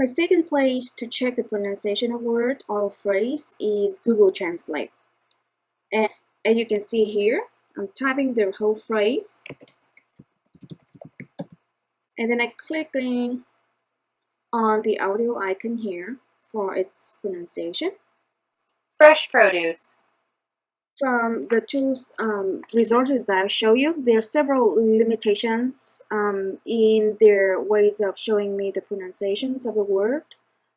My second place to check the pronunciation of word or phrase is Google Translate. And as you can see here, I'm typing the whole phrase. And then I clicking on the audio icon here for its pronunciation. Fresh produce. From the two um, resources that I show you, there are several limitations um, in their ways of showing me the pronunciations of a word.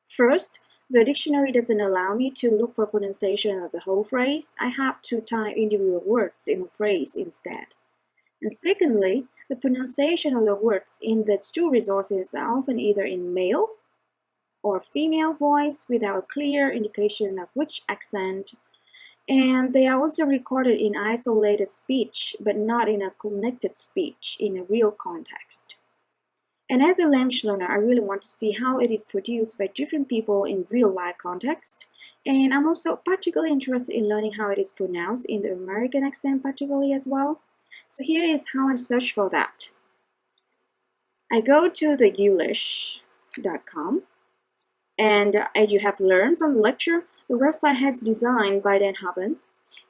First, the dictionary doesn't allow me to look for pronunciation of the whole phrase. I have to type individual words in a phrase instead. And secondly, the pronunciation of the words in the two resources are often either in male or female voice without a clear indication of which accent and they are also recorded in isolated speech, but not in a connected speech in a real context. And as a language learner, I really want to see how it is produced by different people in real life context. And I'm also particularly interested in learning how it is pronounced in the American accent particularly as well. So here is how I search for that. I go to the youglish.com and uh, as you have learned from the lecture, the website has designed by Dan Hoppen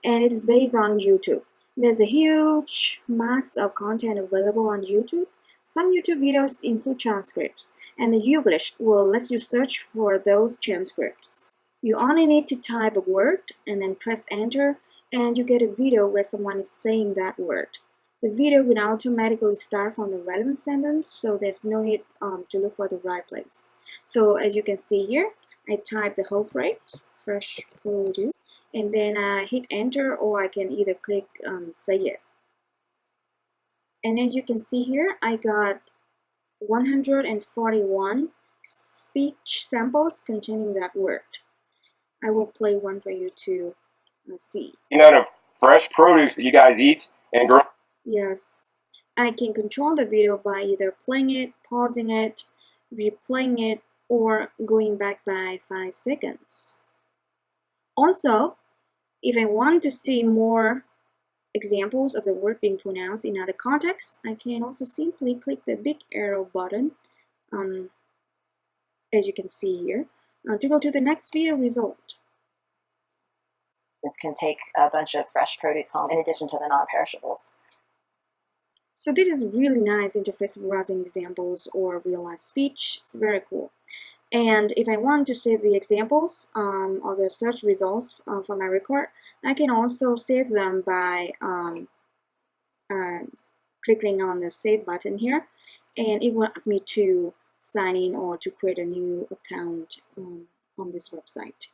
and it is based on YouTube. There's a huge mass of content available on YouTube. Some YouTube videos include transcripts, and the Youglish will let you search for those transcripts. You only need to type a word and then press enter, and you get a video where someone is saying that word. The video will automatically start from the relevant sentence, so there's no need um, to look for the right place. So as you can see here, I type the whole phrase, fresh produce, and then I hit enter or I can either click um, say it. And as you can see here, I got 141 speech samples containing that word. I will play one for you to uh, see. You know the fresh produce that you guys eat and grow? Yes. I can control the video by either playing it, pausing it, replaying it, or going back by 5 seconds. Also, if I want to see more examples of the word being pronounced in other contexts, I can also simply click the big arrow button, um, as you can see here, uh, to go to the next video result. This can take a bunch of fresh produce home in addition to the non-perishables. So this is really nice interface browsing examples or real-life speech. It's very cool. And if I want to save the examples um, or the search results uh, for my record, I can also save them by um, uh, clicking on the save button here. And it wants me to sign in or to create a new account um, on this website.